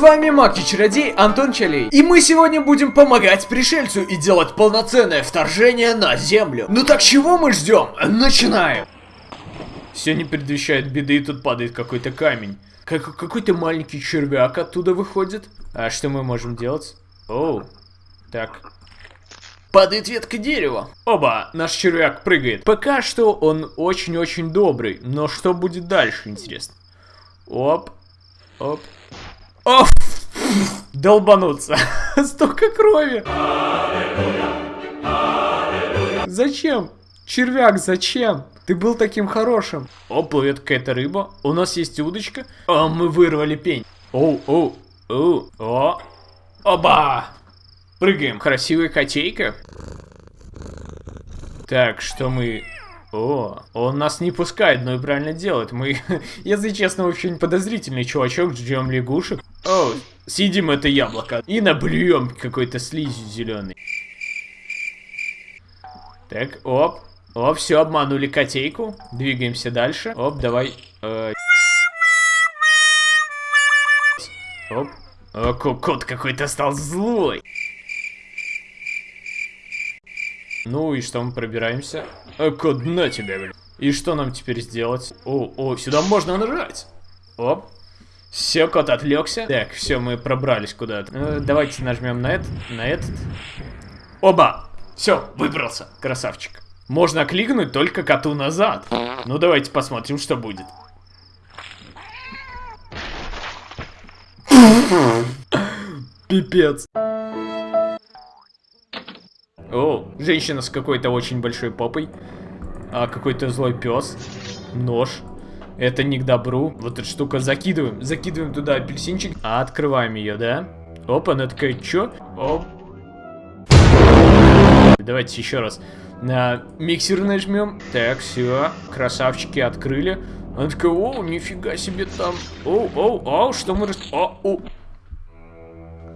вами Маки-чародей Антон Чалей. И мы сегодня будем помогать пришельцу и делать полноценное вторжение на Землю. Ну так чего мы ждем? Начинаем! Все не предвещает беды, и тут падает какой-то камень. Как какой-то маленький червяк оттуда выходит. А что мы можем делать? Оу, так. Падает ветка дерева. Оба, наш червяк прыгает. Пока что он очень-очень добрый, но что будет дальше, интересно? Оп, оп. Оф! Долбануться. Столько крови. Зачем? Червяк, зачем? Ты был таким хорошим. О, плывет какая-то рыба. У нас есть удочка. А, мы вырвали пень. Оу, оу, оу, о. Оба! Прыгаем. Красивая котейка. Так, что мы... О, он нас не пускает, но и правильно делает. Мы, если честно, очень подозрительный чувачок, ждем лягушек. О, съедим это яблоко и наблюем какой-то слизью зеленый. Так, оп. Оп, все, обманули котейку. Двигаемся дальше. Оп, давай. Э... Оп. О, кот какой-то стал злой. Ну и что, мы пробираемся? А, кот, на тебя, блин. И что нам теперь сделать? О, о, сюда можно нажать. Оп. Все, кот отвлекся. Так, все, мы пробрались куда-то. Э, давайте нажмем на этот, на этот. Оба! Все, выбрался, красавчик. Можно кликнуть только коту назад. Ну, давайте посмотрим, что будет. Пипец. О, женщина с какой-то очень большой попой. А какой-то злой пес. Нож. Это не к добру. Вот эта штука закидываем. Закидываем туда апельсинчик. А открываем ее, да? Опа, она такая, чё? Оп. Давайте еще раз. На миксер нажмем. Так, все. Красавчики открыли. Она такая, о, нифига себе там. О, о, о, что мы... О, о.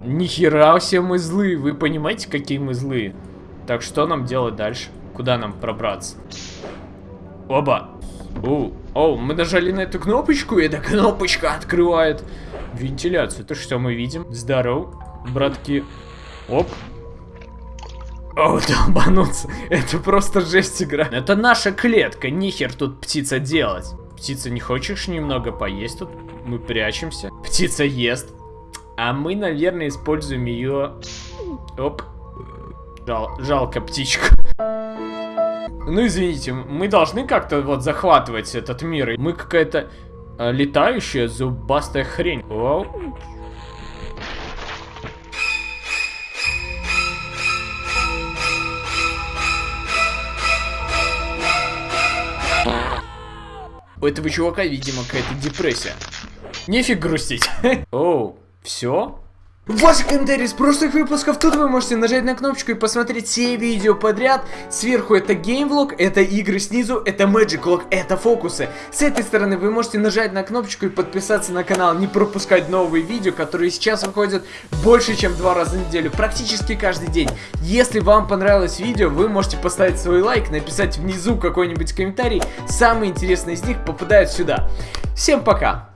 Нихера все мы злые. Вы понимаете, какие мы злые? Так, что нам делать дальше? Куда нам пробраться? Оба. О, о, мы нажали на эту кнопочку, и эта кнопочка открывает вентиляцию. То что мы видим? Здорово, братки. Оп. О, долбануться. Это просто жесть игра. Это наша клетка, нихер тут птица делать. Птица, не хочешь немного поесть тут? Мы прячемся. Птица ест. А мы, наверное, используем ее... Оп. Жал, жалко птичку. Ну, извините, мы должны как-то вот захватывать этот мир. Мы какая-то э, летающая зубастая хрень. Оу. У этого чувака, видимо, какая-то депрессия. Нефиг грустить. Оу, все? Ваши комментарии с прошлых выпусков, тут вы можете нажать на кнопочку и посмотреть все видео подряд. Сверху это геймвлог, это игры снизу, это Magic Log, это фокусы. С этой стороны вы можете нажать на кнопочку и подписаться на канал, не пропускать новые видео, которые сейчас выходят больше, чем два раза в неделю, практически каждый день. Если вам понравилось видео, вы можете поставить свой лайк, написать внизу какой-нибудь комментарий, самые интересные из них попадают сюда. Всем пока!